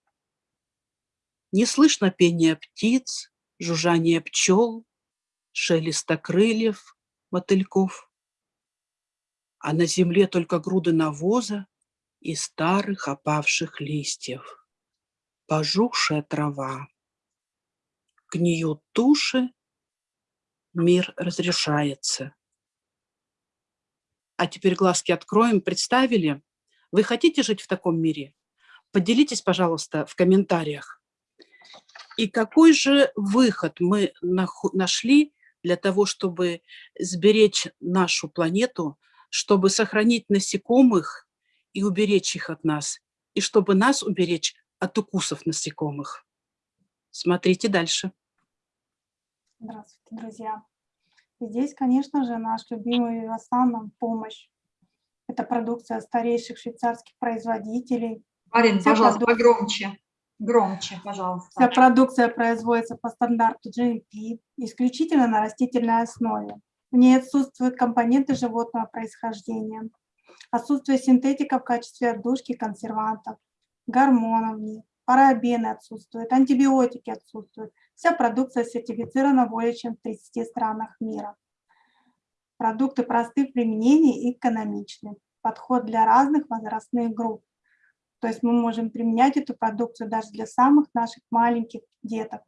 не слышно пения птиц, жужжание пчел, шелеста крыльев, мотыльков. А на земле только груды навоза и старых опавших листьев, пожухшая трава. Гниют туши, мир разрешается. А теперь глазки откроем. Представили? Вы хотите жить в таком мире? Поделитесь, пожалуйста, в комментариях. И какой же выход мы нашли для того, чтобы сберечь нашу планету, чтобы сохранить насекомых и уберечь их от нас, и чтобы нас уберечь от укусов насекомых? Смотрите дальше. Здравствуйте, друзья. Здесь, конечно же, наш любимый Вивасан нам помощь. Это продукция старейших швейцарских производителей. Марин, Вся пожалуйста, продукция- погромче. Громче, пожалуйста. Вся продукция производится по стандарту GMP, исключительно на растительной основе. В ней отсутствуют компоненты животного происхождения. Отсутствие синтетика в качестве отдушки консервантов, гормонов в ней, парабены отсутствуют, антибиотики отсутствуют. Вся продукция сертифицирована более чем в 30 странах мира. Продукты просты в применении и экономичны. Подход для разных возрастных групп. То есть мы можем применять эту продукцию даже для самых наших маленьких деток.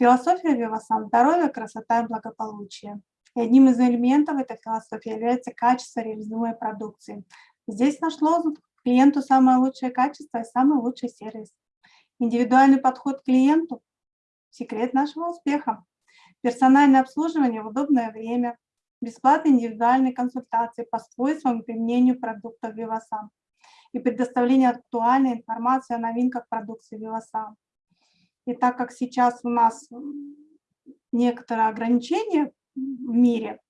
Философия Вивасан – здоровье, красота и благополучие. И одним из элементов этой философии является качество реализуемой продукции. Здесь наш лозунг – клиенту самое лучшее качество и самый лучший сервис. Индивидуальный подход к клиенту – секрет нашего успеха. Персональное обслуживание в удобное время, бесплатные индивидуальные консультации по свойствам и применению продуктов Вивасан и предоставление актуальной информации о новинках продукции Вивасан. И так как сейчас у нас некоторые ограничения в мире,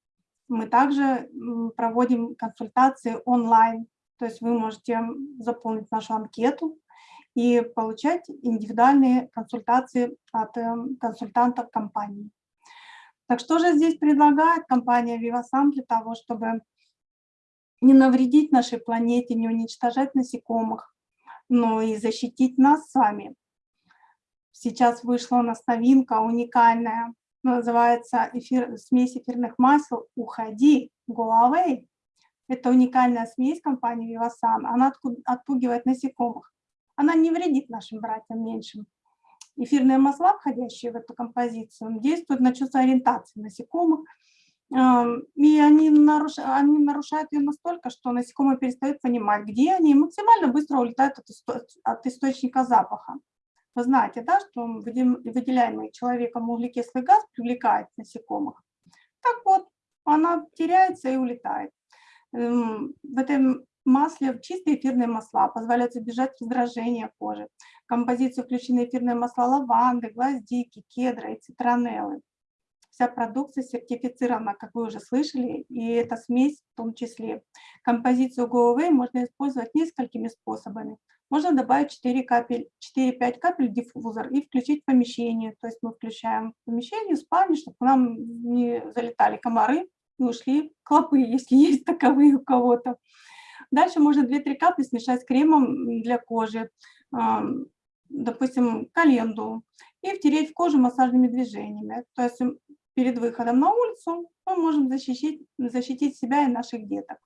мы также проводим консультации онлайн. То есть вы можете заполнить нашу анкету и получать индивидуальные консультации от эм, консультантов компании. Так что же здесь предлагает компания Vivasan для того, чтобы не навредить нашей планете, не уничтожать насекомых, но и защитить нас с вами. Сейчас вышла у нас новинка уникальная, называется эфир, смесь эфирных масел «Уходи, away». Это уникальная смесь компании Vivasan, она отпугивает насекомых. Она не вредит нашим братьям меньшим. Эфирные масла, входящие в эту композицию, действуют на чувство ориентации насекомых, и они, наруш... они нарушают ее настолько, что насекомые перестают понимать, где они, и максимально быстро улетают от, исто... от источника запаха. Вы знаете, да, что выделяемый человеком углекислый газ привлекает насекомых. Так вот, она теряется и улетает. В этом масле чистые эфирные масла позволяют избежать раздражения кожи. В композицию включены эфирные масла лаванды, гвоздики, кедра и цитронеллы. Вся продукция сертифицирована, как вы уже слышали, и эта смесь в том числе. Композицию GoAway можно использовать несколькими способами. Можно добавить 4 капель, 4-5 капель диффузор и включить в помещение. То есть мы включаем в помещение, в спальне, чтобы к нам не залетали комары и ушли клопы, если есть таковые у кого-то. Дальше можно 2-3 капли смешать с кремом для кожи, допустим, календу, и втереть в кожу массажными движениями. То есть перед выходом на улицу мы можем защитить, защитить себя и наших деток.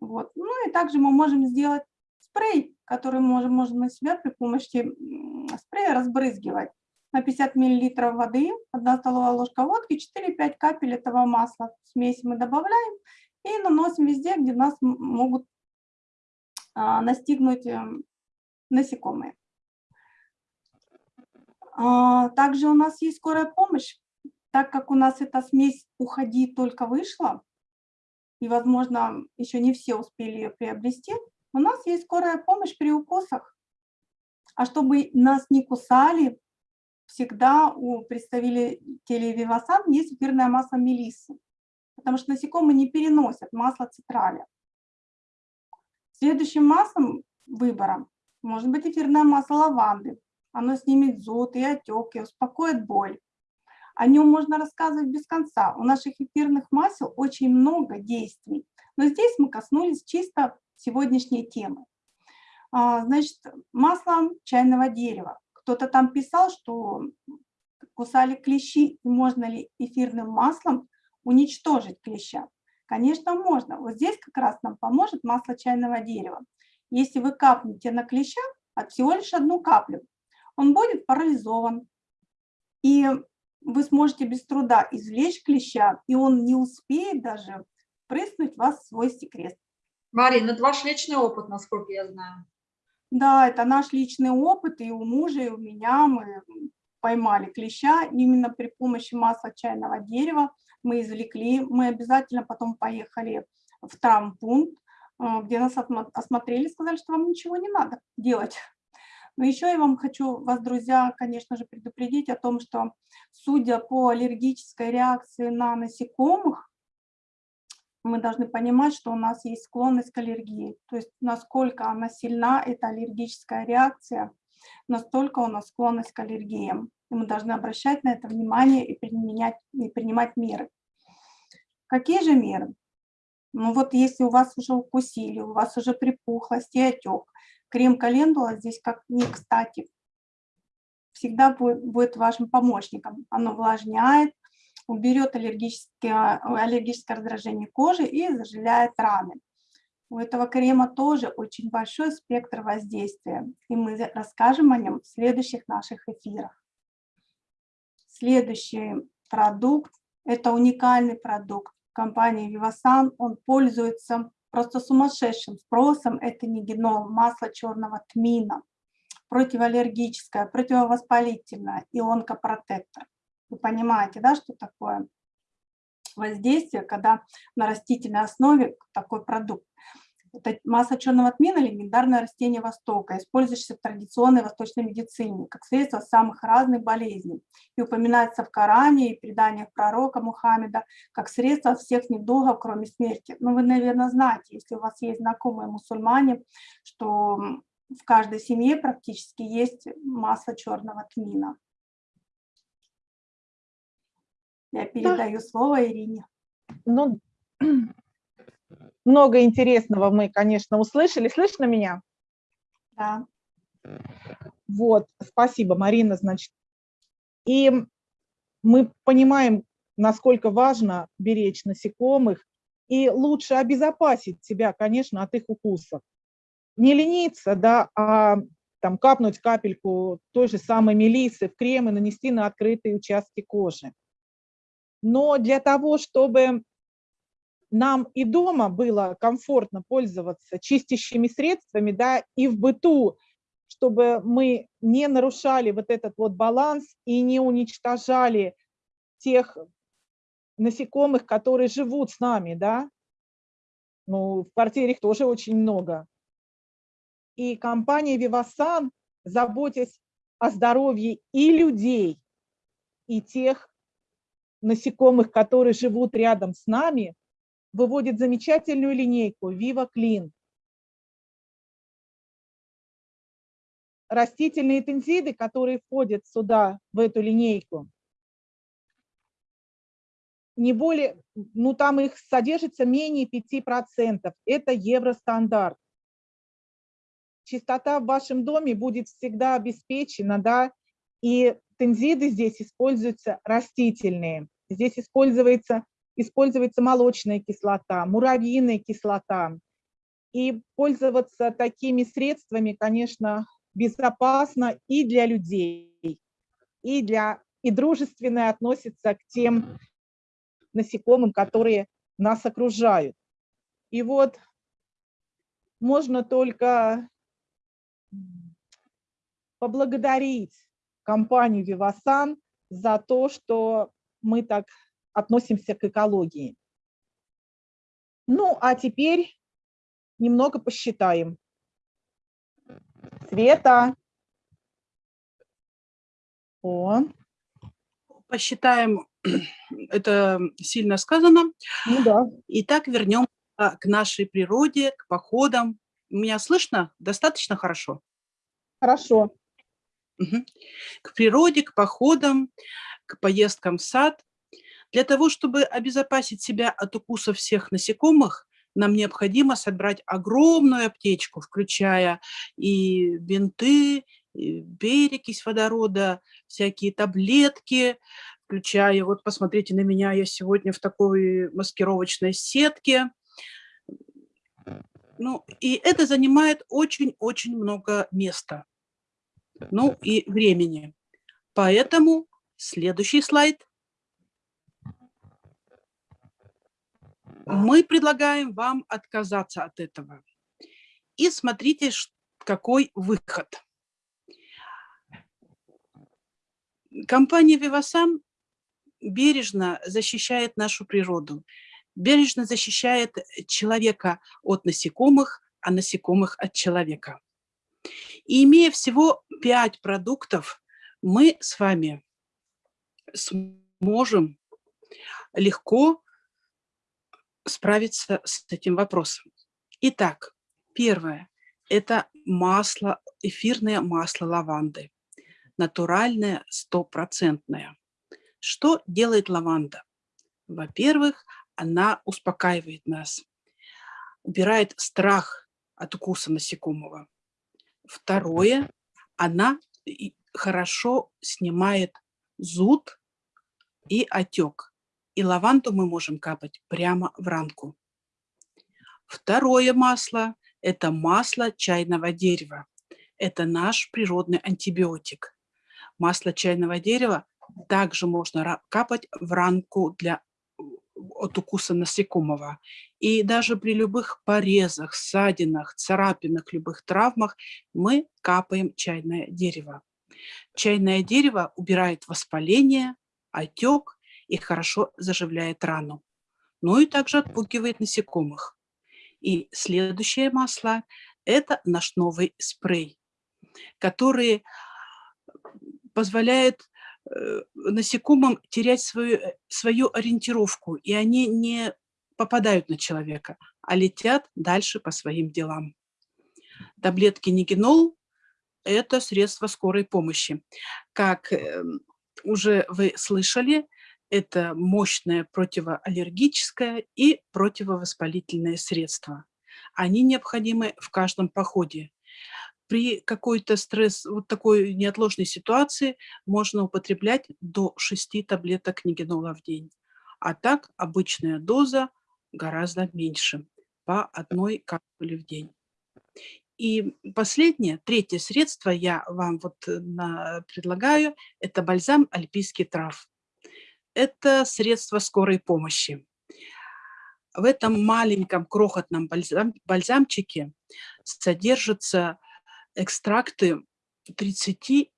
Вот. Ну и также мы можем сделать спрей, который можем, можем на себя при помощи спрея разбрызгивать. На 50 мл воды, 1 столовая ложка водки, 4-5 капель этого масла. Смесь мы добавляем и наносим везде, где нас могут настигнуть эм, насекомые. А, также у нас есть скорая помощь так как у нас эта смесь «Уходи» только вышла, и, возможно, еще не все успели ее приобрести, у нас есть скорая помощь при укусах. А чтобы нас не кусали, всегда у представителей Вивасан есть эфирное масло мелиссы, потому что насекомые не переносят масло цитраля. Следующим маслом выбора может быть эфирное масло лаванды. Оно снимет зуд и отек и успокоит боль. О нем можно рассказывать без конца. У наших эфирных масел очень много действий. Но здесь мы коснулись чисто сегодняшней темы. А, значит, масло чайного дерева. Кто-то там писал, что кусали клещи, можно ли эфирным маслом уничтожить клеща. Конечно, можно. Вот здесь как раз нам поможет масло чайного дерева. Если вы капнете на клеща от всего лишь одну каплю, он будет парализован. И вы сможете без труда извлечь клеща, и он не успеет даже прыснуть вас в свой секрет. Марина, это ваш личный опыт, насколько я знаю. Да, это наш личный опыт, и у мужа, и у меня мы поймали клеща именно при помощи масла чайного дерева. Мы извлекли, мы обязательно потом поехали в травмпункт, э, где нас осмотрели, сказали, что вам ничего не надо делать. Но еще я вам хочу вас, друзья, конечно же, предупредить о том, что судя по аллергической реакции на насекомых, мы должны понимать, что у нас есть склонность к аллергии. То есть насколько она сильна, эта аллергическая реакция, настолько у нас склонность к аллергиям. И мы должны обращать на это внимание и применять, и принимать меры. Какие же меры? Ну вот если у вас уже укусили, у вас уже припухлость и отек, Крем календула здесь как не кстати. Всегда будет, будет вашим помощником. Оно увлажняет, уберет аллергическое, аллергическое раздражение кожи и заживляет раны. У этого крема тоже очень большой спектр воздействия, и мы расскажем о нем в следующих наших эфирах. Следующий продукт – это уникальный продукт компании Vivasan. Он пользуется просто сумасшедшим спросом это нигенол, масло черного тмина, противоаллергическое, противовоспалительное и онкопротектор. Вы понимаете, да, что такое воздействие, когда на растительной основе такой продукт. Это масса черного тмина – легендарное растение Востока, использующееся в традиционной восточной медицине как средство самых разных болезней и упоминается в Коране и преданиях пророка Мухаммеда как средство от всех недугов, кроме смерти. Но ну, вы, наверное, знаете, если у вас есть знакомые мусульмане, что в каждой семье практически есть масло черного тмина. Я передаю да. слово Ирине. Ну, много интересного мы, конечно, услышали. Слышно меня? Да. Вот, спасибо, Марина, значит. И мы понимаем, насколько важно беречь насекомых и лучше обезопасить себя, конечно, от их укусов. Не лениться, да, а там капнуть капельку той же самой мелисы в крем и нанести на открытые участки кожи. Но для того, чтобы нам и дома было комфортно пользоваться чистящими средствами, да, и в быту, чтобы мы не нарушали вот этот вот баланс и не уничтожали тех насекомых, которые живут с нами, да. Ну, в квартире их тоже очень много. И компания Vivasan, заботясь о здоровье и людей, и тех насекомых, которые живут рядом с нами, выводит замечательную линейку Viva Clean. Растительные тензиды, которые входят сюда, в эту линейку, не более, ну там их содержится менее 5%. Это евростандарт. Чистота в вашем доме будет всегда обеспечена, да, и тензиды здесь используются растительные. Здесь используется используется молочная кислота, муравьиная кислота. И пользоваться такими средствами, конечно, безопасно и для людей, и, для, и дружественно относится к тем насекомым, которые нас окружают. И вот можно только поблагодарить компанию Vivasan за то, что мы так относимся к экологии. Ну, а теперь немного посчитаем. Света. О. Посчитаем, это сильно сказано. Ну да. Итак, вернем к нашей природе, к походам. Меня слышно достаточно хорошо? Хорошо. К природе, к походам, к поездкам в сад. Для того, чтобы обезопасить себя от укусов всех насекомых, нам необходимо собрать огромную аптечку, включая и бинты, и перекись водорода, всякие таблетки, включая, вот посмотрите на меня, я сегодня в такой маскировочной сетке. Ну, и это занимает очень-очень много места, ну и времени. Поэтому следующий слайд. Мы предлагаем вам отказаться от этого. И смотрите, какой выход. Компания Vivasan бережно защищает нашу природу, бережно защищает человека от насекомых, а насекомых от человека. И имея всего пять продуктов, мы с вами сможем легко справиться с этим вопросом. Итак, первое – это масло, эфирное масло лаванды, натуральное, стопроцентное. Что делает лаванда? Во-первых, она успокаивает нас, убирает страх от укуса насекомого. Второе, она хорошо снимает зуд и отек. И лаванду мы можем капать прямо в ранку. Второе масло – это масло чайного дерева. Это наш природный антибиотик. Масло чайного дерева также можно капать в ранку для, от укуса насекомого. И даже при любых порезах, ссадинах, царапинах, любых травмах мы капаем чайное дерево. Чайное дерево убирает воспаление, отек и хорошо заживляет рану. Ну и также отпугивает насекомых. И следующее масло – это наш новый спрей, который позволяет насекомым терять свою, э, свою ориентировку, и они не попадают на человека, а летят дальше по своим делам. Таблетки Нигенол – это средство скорой помощи. Как эм, уже вы слышали, это мощное противоаллергическое и противовоспалительное средство. Они необходимы в каждом походе. При какой-то стресс, вот такой неотложной ситуации можно употреблять до 6 таблеток нигенола в день. А так обычная доза гораздо меньше, по одной капсуле в день. И последнее, третье средство я вам вот э, на, предлагаю, это бальзам альпийский трав это средство скорой помощи. В этом маленьком крохотном бальзам, бальзамчике содержатся экстракты 33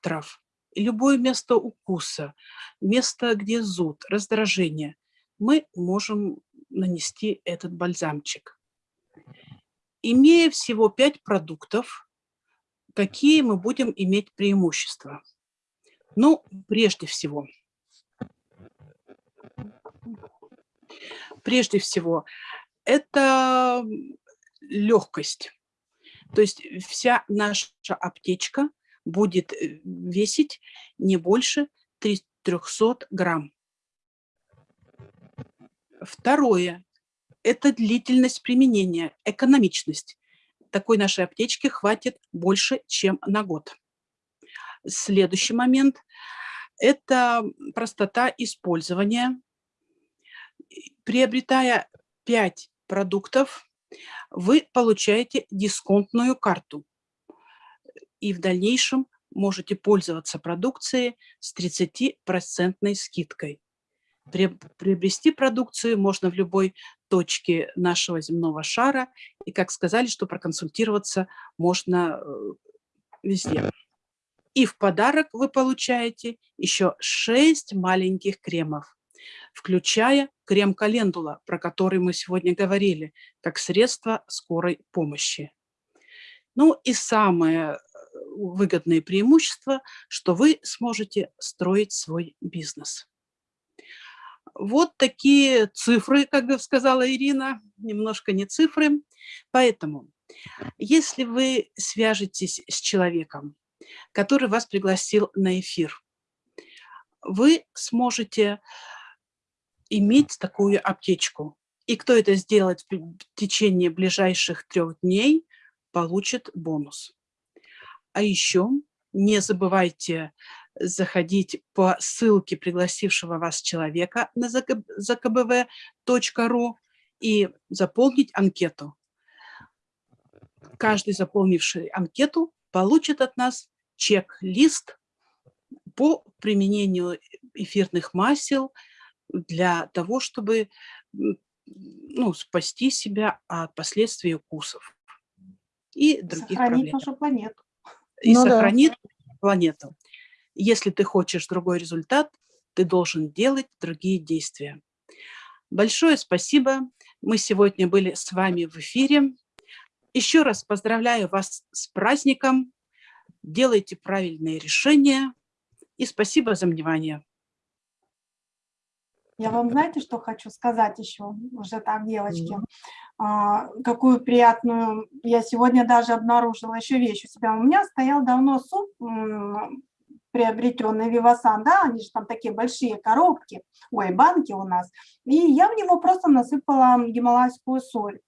трав. Любое место укуса, место, где зуд, раздражение, мы можем нанести этот бальзамчик. Имея всего 5 продуктов, какие мы будем иметь преимущества? Ну, прежде всего – Прежде всего, это легкость. То есть вся наша аптечка будет э, весить не больше 300 грамм. Второе – это длительность применения, экономичность. Такой нашей аптечки хватит больше, чем на год. Следующий момент – это простота использования приобретая 5 продуктов, вы получаете дисконтную карту. И в дальнейшем можете пользоваться продукцией с 30% скидкой. Приобрести продукцию можно в любой точке нашего земного шара. И, как сказали, что проконсультироваться можно э, везде. И в подарок вы получаете еще 6 маленьких кремов включая крем-календула, про который мы сегодня говорили, как средство скорой помощи. Ну и самое э, выгодное преимущество, что вы сможете строить свой бизнес. Вот такие цифры, как сказала Ирина, немножко не цифры. Поэтому, если вы свяжетесь с человеком, который вас пригласил на эфир, вы сможете иметь такую аптечку. И кто это сделает в течение ближайших трех дней, получит бонус. А еще не забывайте заходить по ссылке пригласившего вас человека на zakbv.ru и заполнить анкету. Каждый заполнивший анкету получит от нас чек-лист по применению эфирных масел для того, чтобы ну, спасти себя от последствий укусов и других Сохранить проблем. нашу планету. И Ну да. сохранит планету. Если ты хочешь другой результат, ты должен делать другие действия. Большое спасибо. Мы сегодня были с вами в эфире. Еще раз поздравляю вас с праздником. Делайте правильные решения. И спасибо за внимание. Я вам знаете, что хочу сказать еще, уже так, девочки? А, какую приятную, я сегодня даже обнаружила еще вещь у себя. У меня стоял давно суп, приобретенный Вивасан, да, они же там такие большие коробки, ой, банки у нас. И я в него просто насыпала гималайскую соль.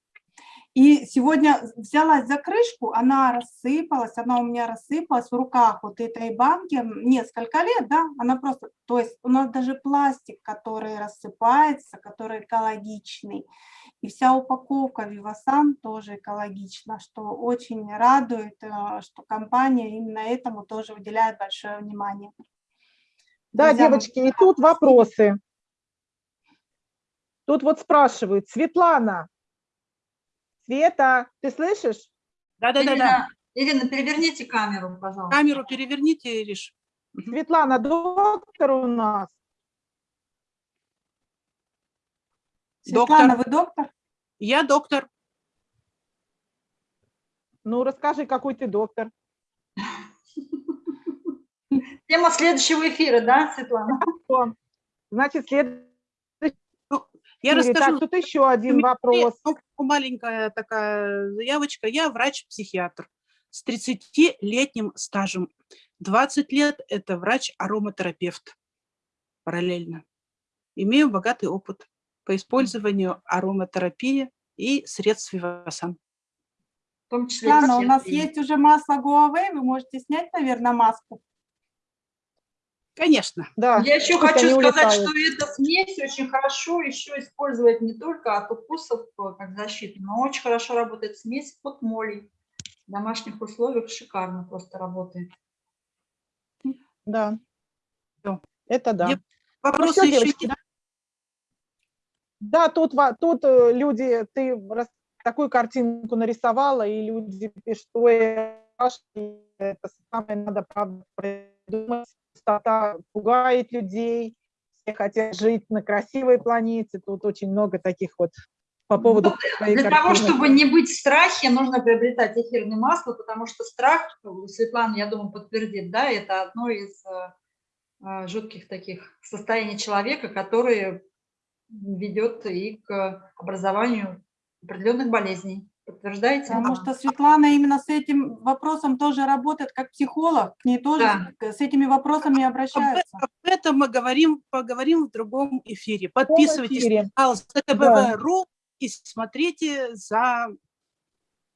И сегодня взялась за крышку, она рассыпалась, она у меня рассыпалась в руках вот этой банки несколько лет, да, она просто, то есть у нас даже пластик, который рассыпается, который экологичный, и вся упаковка Вивасан тоже экологична, что очень радует, э, что компания именно этому тоже уделяет большое внимание. Да, мои, девочки, и тут вопросы. Тут вот спрашивают, Светлана, Света, ты слышишь? Да-да-да. Ирина, Ирина, переверните камеру, пожалуйста. Камеру переверните, Ириш. Светлана, доктор у нас. Светлана, Доктор. вы доктор? Я доктор. Ну, расскажи, какой ты доктор. Тема следующего эфира, да, Светлана? Значит, следующий. Я Так, расскажу. тут еще один вопрос. Маленькая такая заявочка. Я врач-психиатр с 30-летним стажем. 20 лет – это врач-ароматерапевт параллельно. Имею богатый опыт по использованию ароматерапии и средств Вивасан. В том числе Светлана, у нас есть уже масло Гуавей, вы можете снять, наверное, маску. Конечно. Да, Я еще пусть хочу сказать, улетают. что эта смесь очень хорошо еще использовать не только от укусов э, как защиту, но очень хорошо работает смесь под молей. В домашних условиях шикарно просто работает. Да. Это да. Я- Ну Вопросы всё, еще девочки, есть? Да, тут, тут э, люди, ты такую картинку нарисовала, и люди пишут, Саша, это самое надо, правда, придумать. Пустота пугает людей, все хотят жить на красивой планете. Тут очень много таких вот по поводу твоей Для того, картины. чтобы не быть в страхе, нужно приобретать эфирное масло, потому что страх, Светлана, я думаю, подтвердит, да, это одно из э, э, жутких таких состояний человека, которое ведет и к образованию определенных болезней. Подтверждаете? Потому что Светлана именно с этим вопросом тоже работает как психолог, к ней тоже Да. с- этими вопросами Об, обращаются. об этом мы говорим, поговорим в другом эфире. Подписывайтесь эфире. на канал ЗКБВ.ру и смотрите за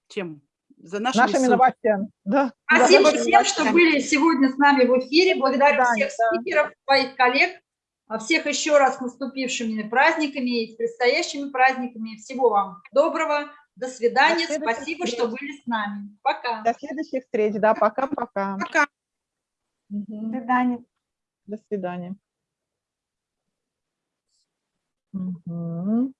чем? За нашими, Нашими ссылками. новостями. Да. Спасибо Да, всем, что были сегодня с нами в эфире. Благодарю свидания, всех да. спикеров, своих коллег, всех еще раз с наступившими праздниками и с предстоящими праздниками. Всего вам доброго. До свидания. До Спасибо, встреч. что были с нами. Пока. До следующих встреч. Да, пока-пока. Пока. До свидания. До свидания. Мгм.